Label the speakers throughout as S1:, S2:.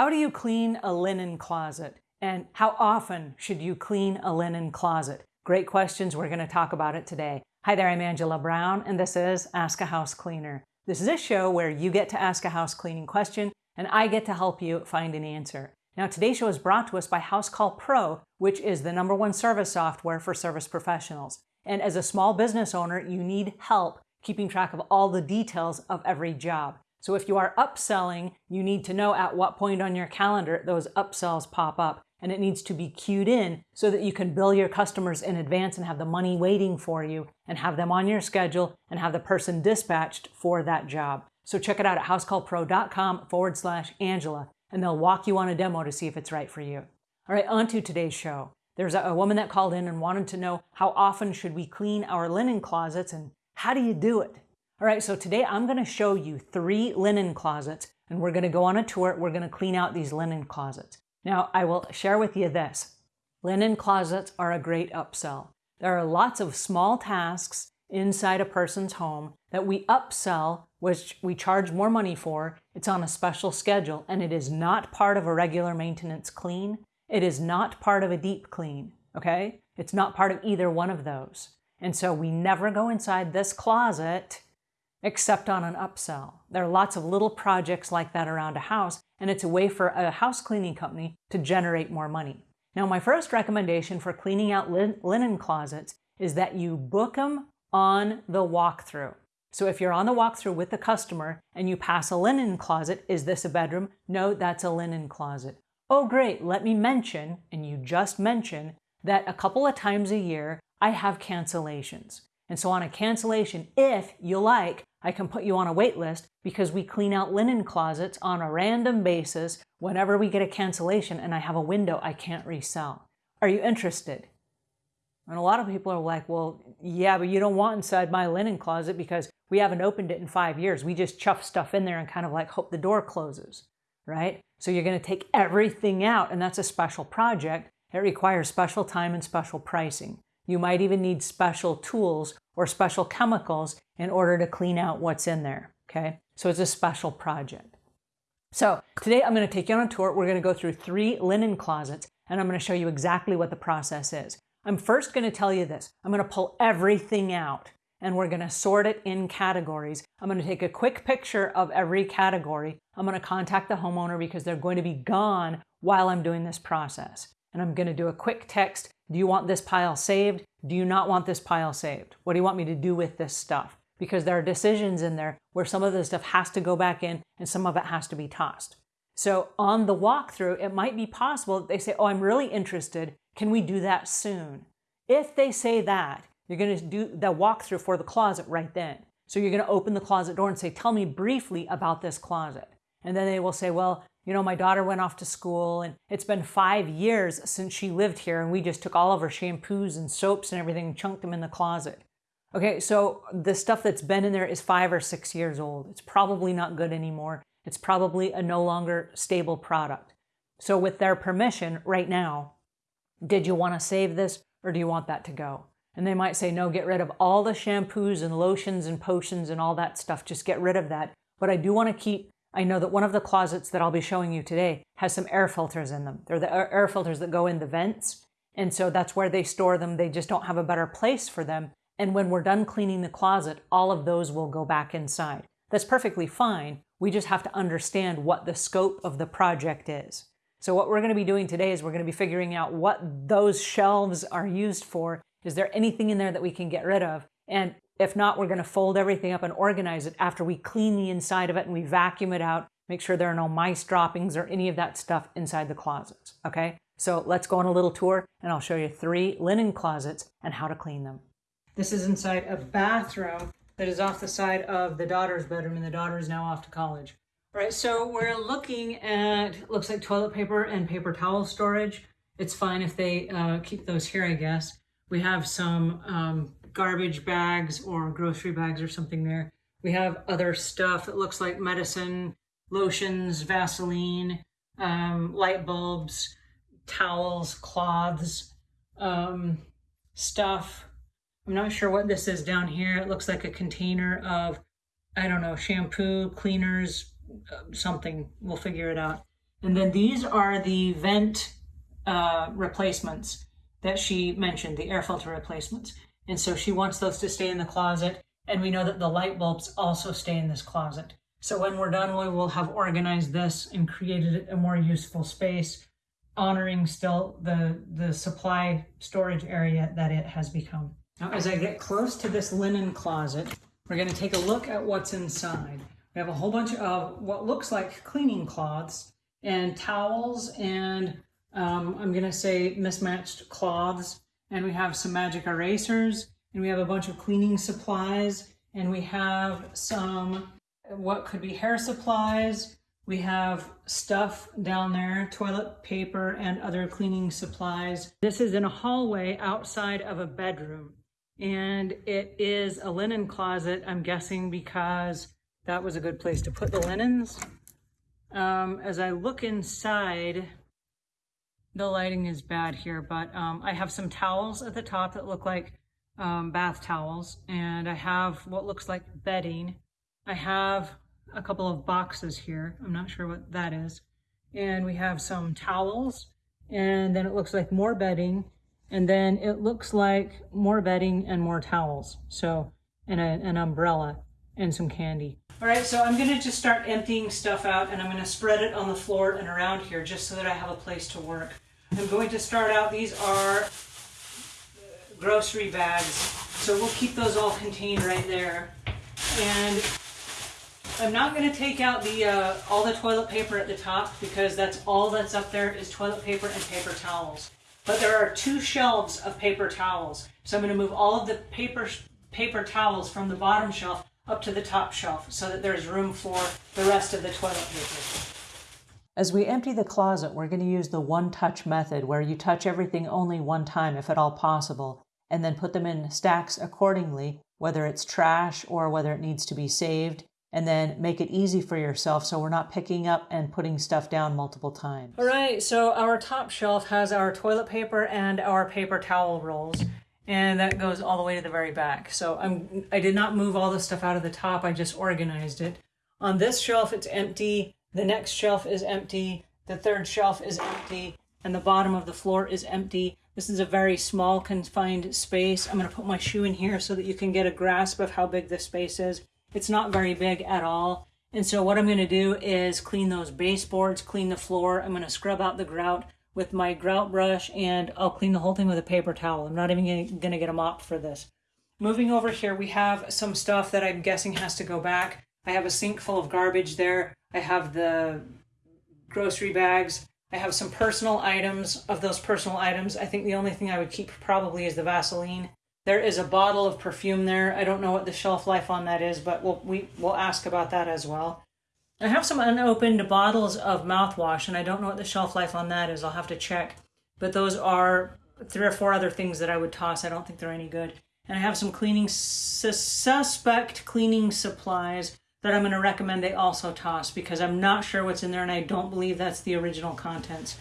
S1: How do you clean a linen closet? And how often should you clean a linen closet? Great questions. We're going to talk about it today. Hi there, I'm Angela Brown, and this is Ask a House Cleaner. This is a show where you get to ask a house cleaning question, and I get to help you find an answer. Now, today's show is brought to us by Housecall Pro, which is the number one service software for service professionals. And as a small business owner, you need help keeping track of all the details of every job. So if you are upselling, you need to know at what point on your calendar those upsells pop up. And it needs to be queued in so that you can bill your customers in advance and have the money waiting for you and have them on your schedule and have the person dispatched for that job. So check it out at housecallpro.com forward slash Angela and they'll walk you on a demo to see if it's right for you. All right, on to today's show. There's a, a woman that called in and wanted to know how often should we clean our linen closets and how do you do it? All right, so today I'm gonna show you three linen closets and we're gonna go on a tour. We're gonna clean out these linen closets. Now, I will share with you this. Linen closets are a great upsell. There are lots of small tasks inside a person's home that we upsell, which we charge more money for. It's on a special schedule and it is not part of a regular maintenance clean. It is not part of a deep clean, okay? It's not part of either one of those. And so we never go inside this closet except on an upsell. There are lots of little projects like that around a house, and it's a way for a house cleaning company to generate more money. Now, my first recommendation for cleaning out lin linen closets is that you book them on the walkthrough. So if you're on the walkthrough with the customer and you pass a linen closet, is this a bedroom? No, that's a linen closet. Oh, great, let me mention, and you just mentioned, that a couple of times a year, I have cancellations. And so on a cancellation, if you like, I can put you on a wait list because we clean out linen closets on a random basis whenever we get a cancellation and I have a window I can't resell. Are you interested? And a lot of people are like, well, yeah, but you don't want inside my linen closet because we haven't opened it in five years. We just chuff stuff in there and kind of like hope the door closes, right? So you're going to take everything out and that's a special project. It requires special time and special pricing. You might even need special tools or special chemicals in order to clean out what's in there, okay? So it's a special project. So today I'm going to take you on a tour. We're going to go through three linen closets and I'm going to show you exactly what the process is. I'm first going to tell you this. I'm going to pull everything out and we're going to sort it in categories. I'm going to take a quick picture of every category. I'm going to contact the homeowner because they're going to be gone while I'm doing this process. And I'm going to do a quick text do you want this pile saved? Do you not want this pile saved? What do you want me to do with this stuff? Because there are decisions in there where some of the stuff has to go back in and some of it has to be tossed. So on the walkthrough, it might be possible that they say, oh, I'm really interested. Can we do that soon? If they say that, you're going to do the walkthrough for the closet right then. So you're going to open the closet door and say, tell me briefly about this closet. And then they will say, well, you know, my daughter went off to school and it's been five years since she lived here and we just took all of her shampoos and soaps and everything and chunked them in the closet. Okay, so the stuff that's been in there is five or six years old. It's probably not good anymore. It's probably a no longer stable product. So with their permission right now, did you want to save this or do you want that to go? And they might say, no, get rid of all the shampoos and lotions and potions and all that stuff. Just get rid of that. But I do want to keep I know that one of the closets that I'll be showing you today has some air filters in them. They're the air filters that go in the vents. And so that's where they store them. They just don't have a better place for them. And when we're done cleaning the closet, all of those will go back inside. That's perfectly fine. We just have to understand what the scope of the project is. So what we're going to be doing today is we're going to be figuring out what those shelves are used for. Is there anything in there that we can get rid of? And if not, we're going to fold everything up and organize it after we clean the inside of it and we vacuum it out, make sure there are no mice droppings or any of that stuff inside the closets, okay? So let's go on a little tour and I'll show you three linen closets and how to clean them. This is inside a bathroom that is off the side of the daughter's bedroom and the daughter is now off to college. All right, so we're looking at, looks like toilet paper and paper towel storage. It's fine if they uh, keep those here, I guess. We have some um, garbage bags or grocery bags or something there. We have other stuff that looks like medicine, lotions, Vaseline, um, light bulbs, towels, cloths, um, stuff. I'm not sure what this is down here. It looks like a container of, I don't know, shampoo, cleaners, uh, something. We'll figure it out. And then these are the vent uh, replacements that she mentioned, the air filter replacements. And so she wants those to stay in the closet. And we know that the light bulbs also stay in this closet. So when we're done, we will have organized this and created a more useful space, honoring still the, the supply storage area that it has become. Now, as I get close to this linen closet, we're going to take a look at what's inside. We have a whole bunch of what looks like cleaning cloths and towels and um, I'm going to say mismatched cloths. And we have some magic erasers and we have a bunch of cleaning supplies and we have some what could be hair supplies. We have stuff down there, toilet paper and other cleaning supplies. This is in a hallway outside of a bedroom and it is a linen closet, I'm guessing because that was a good place to put the linens. Um, as I look inside, the lighting is bad here, but um, I have some towels at the top that look like um, bath towels, and I have what looks like bedding. I have a couple of boxes here. I'm not sure what that is. And we have some towels, and then it looks like more bedding, and then it looks like more bedding and more towels. So, and a, an umbrella and some candy. All right, so I'm gonna just start emptying stuff out and I'm gonna spread it on the floor and around here just so that I have a place to work. I'm going to start out, these are grocery bags, so we'll keep those all contained right there. And I'm not gonna take out the uh, all the toilet paper at the top because that's all that's up there is toilet paper and paper towels. But there are two shelves of paper towels. So I'm gonna move all of the paper paper towels from the bottom shelf up to the top shelf so that there's room for the rest of the toilet paper. As we empty the closet, we're going to use the one-touch method where you touch everything only one time if at all possible, and then put them in stacks accordingly, whether it's trash or whether it needs to be saved, and then make it easy for yourself so we're not picking up and putting stuff down multiple times. All right, so our top shelf has our toilet paper and our paper towel rolls and that goes all the way to the very back. So I'm, I did not move all the stuff out of the top, I just organized it. On this shelf, it's empty. The next shelf is empty. The third shelf is empty. And the bottom of the floor is empty. This is a very small, confined space. I'm going to put my shoe in here so that you can get a grasp of how big this space is. It's not very big at all. And so what I'm going to do is clean those baseboards, clean the floor. I'm going to scrub out the grout with my grout brush and I'll clean the whole thing with a paper towel. I'm not even going to get a mop for this. Moving over here, we have some stuff that I'm guessing has to go back. I have a sink full of garbage there. I have the grocery bags. I have some personal items. Of those personal items, I think the only thing I would keep probably is the Vaseline. There is a bottle of perfume there. I don't know what the shelf life on that is, but we'll, we, we'll ask about that as well. I have some unopened bottles of mouthwash, and I don't know what the shelf life on that is. I'll have to check. But those are three or four other things that I would toss. I don't think they're any good. And I have some cleaning, su suspect cleaning supplies that I'm going to recommend they also toss because I'm not sure what's in there and I don't believe that's the original contents.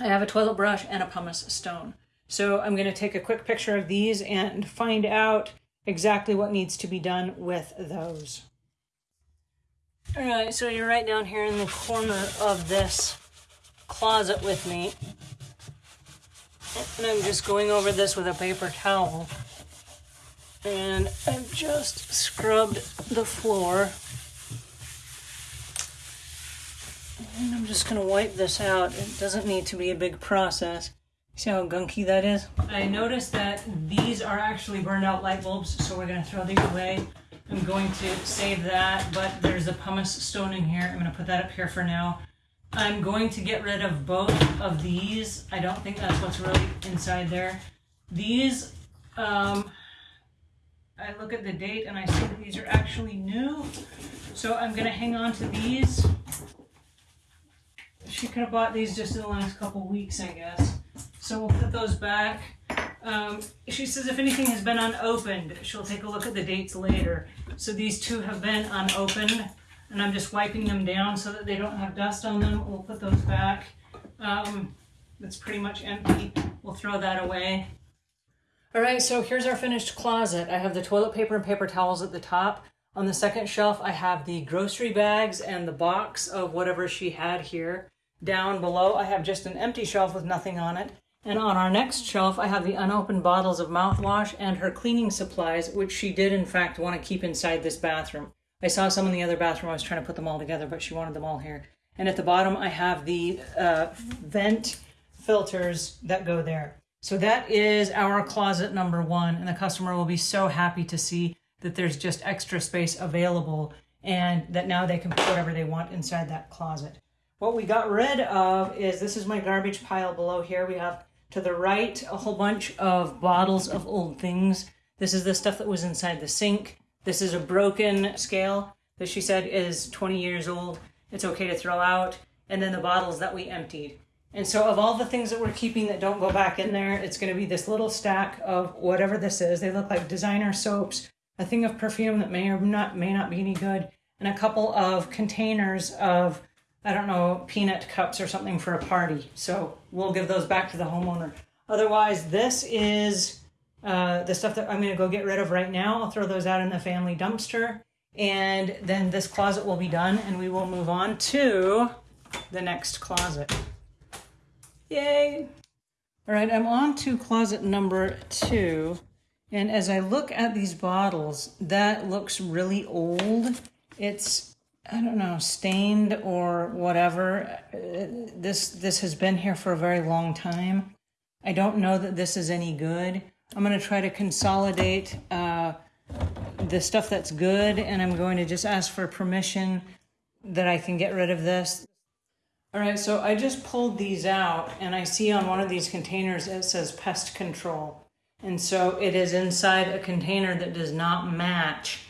S1: I have a toilet brush and a pumice stone. So I'm going to take a quick picture of these and find out exactly what needs to be done with those. All right, so you're right down here in the corner of this closet with me. And I'm just going over this with a paper towel. And I've just scrubbed the floor. And I'm just going to wipe this out. It doesn't need to be a big process. See how gunky that is? I noticed that these are actually burned out light bulbs, so we're going to throw these away. I'm going to save that, but there's a pumice stone in here. I'm going to put that up here for now. I'm going to get rid of both of these. I don't think that's what's really inside there. These, um, I look at the date and I see that these are actually new. So I'm going to hang on to these. She could have bought these just in the last couple weeks, I guess. So we'll put those back. Um, she says if anything has been unopened, she'll take a look at the dates later. So these two have been unopened, and I'm just wiping them down so that they don't have dust on them. We'll put those back. Um, that's pretty much empty. We'll throw that away. All right, so here's our finished closet. I have the toilet paper and paper towels at the top. On the second shelf, I have the grocery bags and the box of whatever she had here. Down below, I have just an empty shelf with nothing on it. And on our next shelf, I have the unopened bottles of mouthwash and her cleaning supplies, which she did in fact want to keep inside this bathroom. I saw some in the other bathroom. I was trying to put them all together, but she wanted them all here. And at the bottom, I have the uh, vent filters that go there. So that is our closet number one. And the customer will be so happy to see that there's just extra space available and that now they can put whatever they want inside that closet. What we got rid of is this is my garbage pile below here. We have to the right a whole bunch of bottles of old things. This is the stuff that was inside the sink. This is a broken scale that she said is 20 years old. It's okay to throw out. And then the bottles that we emptied. And so of all the things that we're keeping that don't go back in there, it's going to be this little stack of whatever this is. They look like designer soaps, a thing of perfume that may or not may not be any good, and a couple of containers of I don't know, peanut cups or something for a party. So we'll give those back to the homeowner. Otherwise, this is uh, the stuff that I'm going to go get rid of right now. I'll throw those out in the family dumpster. And then this closet will be done and we will move on to the next closet. Yay! All right, I'm on to closet number two. And as I look at these bottles, that looks really old. It's, I don't know, stained or whatever. Uh, this, this has been here for a very long time. I don't know that this is any good. I'm going to try to consolidate uh, the stuff that's good, and I'm going to just ask for permission that I can get rid of this. All right, so I just pulled these out and I see on one of these containers it says pest control. And so it is inside a container that does not match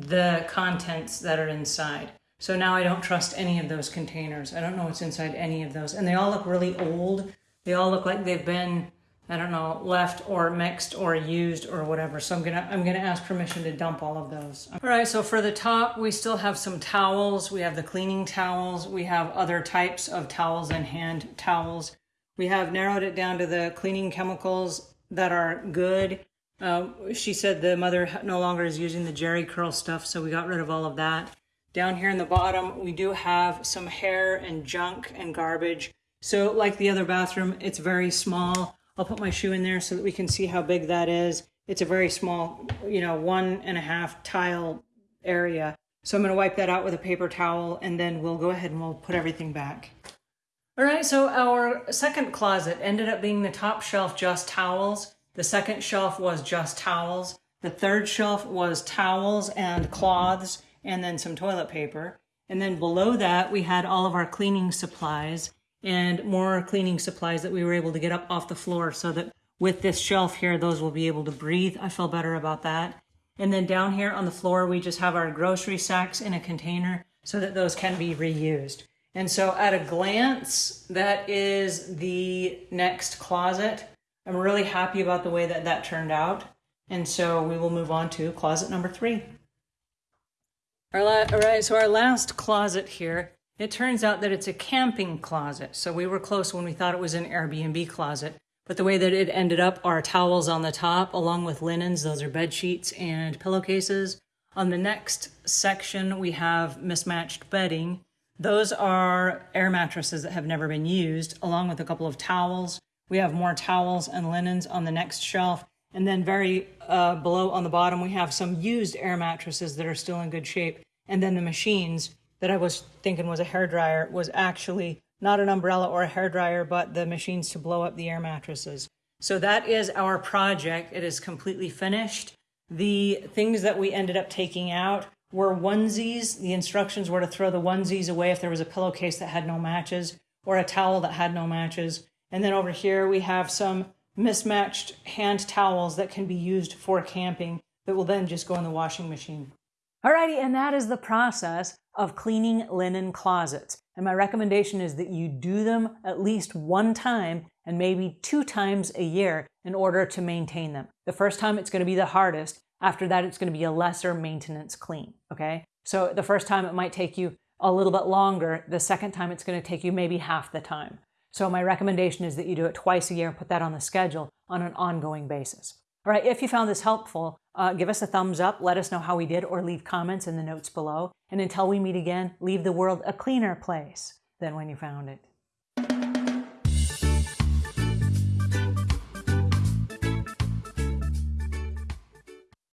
S1: the contents that are inside. So now I don't trust any of those containers. I don't know what's inside any of those. And they all look really old. They all look like they've been I don't know, left or mixed or used or whatever. So I'm gonna I'm gonna ask permission to dump all of those. All right, so for the top, we still have some towels. We have the cleaning towels. We have other types of towels and hand towels. We have narrowed it down to the cleaning chemicals that are good. Uh, she said the mother no longer is using the Jheri curl stuff, so we got rid of all of that. Down here in the bottom, we do have some hair and junk and garbage. So like the other bathroom, it's very small. I'll put my shoe in there so that we can see how big that is. It's a very small, you know, one and a half tile area. So I'm going to wipe that out with a paper towel and then we'll go ahead and we'll put everything back. All right, so our second closet ended up being the top shelf just towels. The second shelf was just towels. The third shelf was towels and cloths and then some toilet paper. And then below that, we had all of our cleaning supplies and more cleaning supplies that we were able to get up off the floor so that with this shelf here, those will be able to breathe. I feel better about that. And then down here on the floor, we just have our grocery sacks in a container so that those can be reused. And so at a glance, that is the next closet. I'm really happy about the way that that turned out. And so we will move on to closet number three. All right, so our last closet here it turns out that it's a camping closet. So we were close when we thought it was an Airbnb closet. But the way that it ended up are towels on the top, along with linens. Those are bed sheets and pillowcases. On the next section, we have mismatched bedding. Those are air mattresses that have never been used, along with a couple of towels. We have more towels and linens on the next shelf. And then very uh, below on the bottom, we have some used air mattresses that are still in good shape. And then the machines that I was thinking was a hair dryer was actually not an umbrella or a hair dryer, but the machines to blow up the air mattresses. So that is our project. It is completely finished. The things that we ended up taking out were onesies. The instructions were to throw the onesies away if there was a pillowcase that had no matches or a towel that had no matches. And then over here we have some mismatched hand towels that can be used for camping that will then just go in the washing machine. Alrighty, and that is the process of cleaning linen closets. And my recommendation is that you do them at least one time and maybe two times a year in order to maintain them. The first time it's going to be the hardest. After that, it's going to be a lesser maintenance clean. Okay. So the first time it might take you a little bit longer. The second time it's going to take you maybe half the time. So my recommendation is that you do it twice a year, and put that on the schedule on an ongoing basis. All right, if you found this helpful, Uh, give us a thumbs up, let us know how we did, or leave comments in the notes below. And until we meet again, leave the world a cleaner place than when you found it.